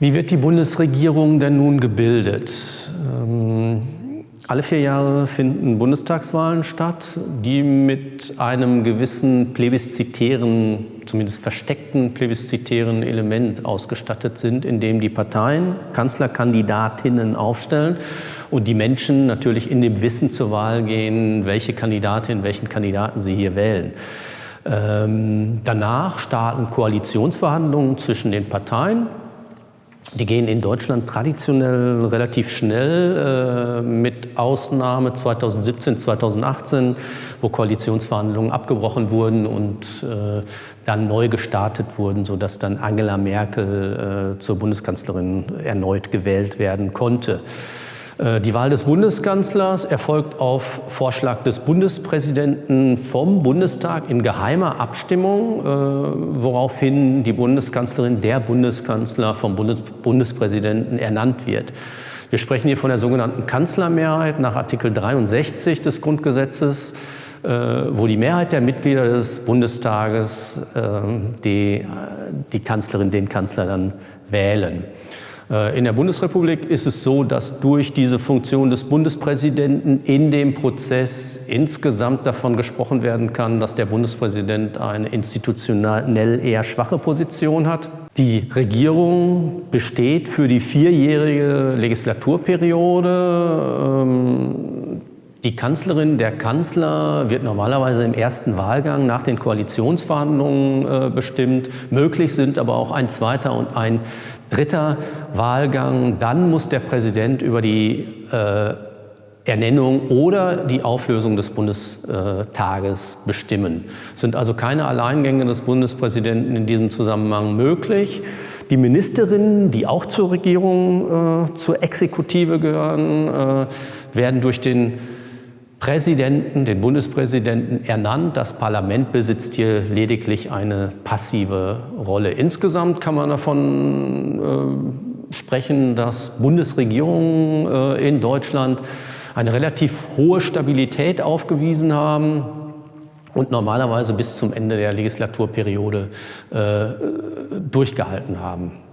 Wie wird die Bundesregierung denn nun gebildet? Ähm, alle vier Jahre finden Bundestagswahlen statt, die mit einem gewissen plebiszitären, zumindest versteckten plebiszitären Element ausgestattet sind, in dem die Parteien Kanzlerkandidatinnen aufstellen und die Menschen natürlich in dem Wissen zur Wahl gehen, welche Kandidatin, welchen Kandidaten sie hier wählen. Ähm, danach starten Koalitionsverhandlungen zwischen den Parteien die gehen in Deutschland traditionell relativ schnell, äh, mit Ausnahme 2017, 2018, wo Koalitionsverhandlungen abgebrochen wurden und äh, dann neu gestartet wurden, sodass dann Angela Merkel äh, zur Bundeskanzlerin erneut gewählt werden konnte. Äh, die Wahl des Bundeskanzlers erfolgt auf Vorschlag des Bundespräsidenten vom Bundestag in geheimer Abstimmung, äh, woraufhin die Bundeskanzlerin, der Bundeskanzler vom Bundespräsidenten ernannt wird. Wir sprechen hier von der sogenannten Kanzlermehrheit nach Artikel 63 des Grundgesetzes, äh, wo die Mehrheit der Mitglieder des Bundestages die, die Kanzlerin, den Kanzler dann wählen. Äh, in der Bundesrepublik ist es so, dass durch diese Funktion des Bundespräsidenten in dem Prozess insgesamt davon gesprochen werden kann, dass der Bundespräsident eine institutionell eher schwache Position hat. Die Regierung besteht für die vierjährige Legislaturperiode. Die Kanzlerin, der Kanzler wird normalerweise im ersten Wahlgang nach den Koalitionsverhandlungen äh, bestimmt. Möglich sind aber auch ein zweiter und ein dritter Wahlgang. Dann muss der Präsident über die äh, Ernennung oder die Auflösung des Bundestages bestimmen. Es sind also keine Alleingänge des Bundespräsidenten in diesem Zusammenhang möglich. Die Ministerinnen, die auch zur Regierung, äh, zur Exekutive gehören, äh, werden durch den Präsidenten, den Bundespräsidenten ernannt. Das Parlament besitzt hier lediglich eine passive Rolle. Insgesamt kann man davon äh, sprechen, dass Bundesregierungen äh, in Deutschland eine relativ hohe Stabilität aufgewiesen haben und normalerweise bis zum Ende der Legislaturperiode äh, durchgehalten haben.